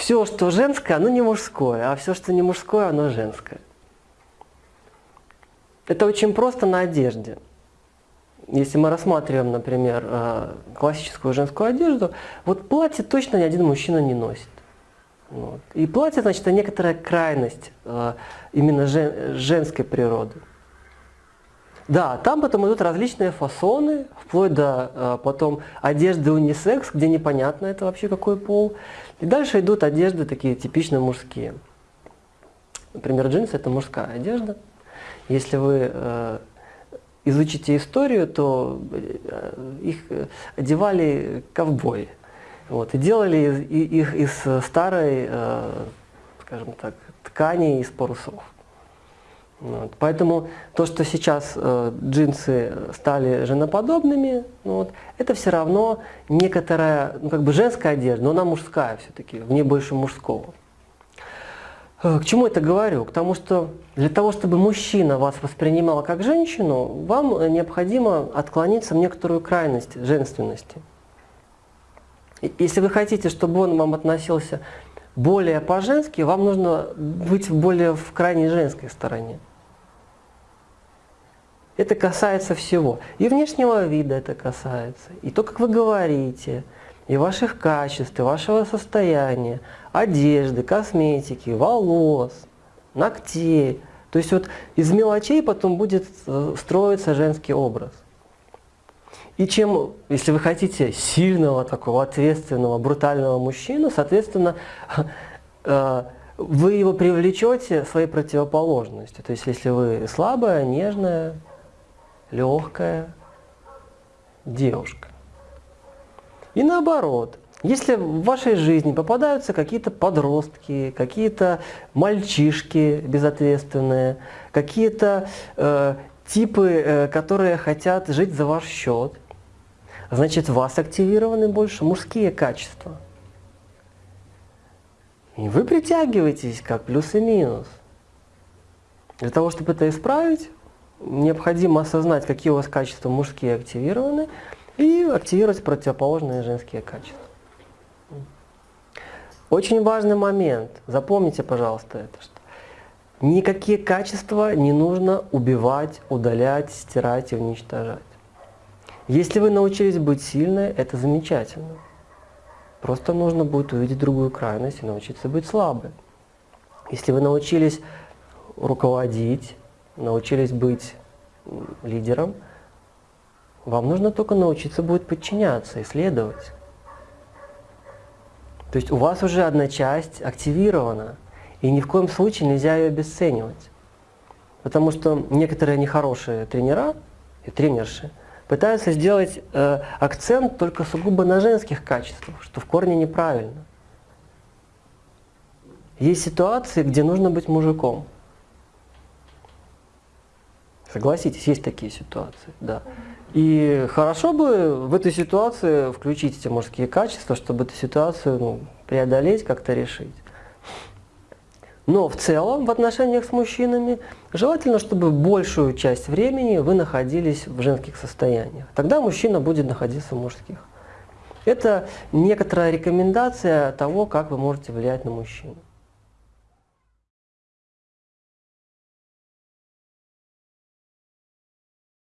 все, что женское, оно не мужское, а все, что не мужское, оно женское. Это очень просто на одежде. Если мы рассматриваем, например, э, классическую женскую одежду, вот платье точно ни один мужчина не носит. Вот. И платье, значит, это некоторая крайность э, именно жен, женской природы. Да, там потом идут различные фасоны, вплоть до э, потом одежды унисекс, где непонятно это вообще какой пол. И дальше идут одежды такие типично мужские. Например, джинсы это мужская одежда. Если вы э, изучите историю, то э, их одевали ковбои. Вот, и делали их из старой, э, скажем так, ткани из парусов. Вот. Поэтому то, что сейчас э, джинсы стали женоподобными, ну, вот, это все равно некоторая, ну, как бы женская одежда, но она мужская все-таки, в ней больше мужского. Э, к чему это говорю? К тому, что для того, чтобы мужчина вас воспринимал как женщину, вам необходимо отклониться в некоторую крайность женственности. Если вы хотите, чтобы он вам относился более по-женски, вам нужно быть более в крайней женской стороне. Это касается всего. И внешнего вида это касается, и то, как вы говорите, и ваших качеств, и вашего состояния, одежды, косметики, волос, ногтей. То есть вот из мелочей потом будет э, строиться женский образ. И чем, если вы хотите сильного, такого ответственного, брутального мужчину, соответственно, э, вы его привлечете своей противоположностью. То есть если вы слабая, нежная, легкая девушка. И наоборот, если в вашей жизни попадаются какие-то подростки, какие-то мальчишки безответственные, какие-то э, типы, э, которые хотят жить за ваш счет, значит, в вас активированы больше мужские качества. И вы притягиваетесь как плюс и минус. Для того, чтобы это исправить, необходимо осознать, какие у вас качества мужские активированы, и активировать противоположные женские качества. Очень важный момент, запомните, пожалуйста, это, что никакие качества не нужно убивать, удалять, стирать и уничтожать. Если вы научились быть сильной, это замечательно. Просто нужно будет увидеть другую крайность и научиться быть слабой. Если вы научились руководить, научились быть лидером, вам нужно только научиться будет подчиняться, исследовать. То есть у вас уже одна часть активирована, и ни в коем случае нельзя ее обесценивать. Потому что некоторые нехорошие тренера и тренерши пытаются сделать э, акцент только сугубо на женских качествах, что в корне неправильно. Есть ситуации, где нужно быть мужиком. Согласитесь, есть такие ситуации, да. И хорошо бы в этой ситуации включить эти мужские качества, чтобы эту ситуацию ну, преодолеть, как-то решить. Но в целом в отношениях с мужчинами желательно, чтобы большую часть времени вы находились в женских состояниях. Тогда мужчина будет находиться в мужских. Это некоторая рекомендация того, как вы можете влиять на мужчину.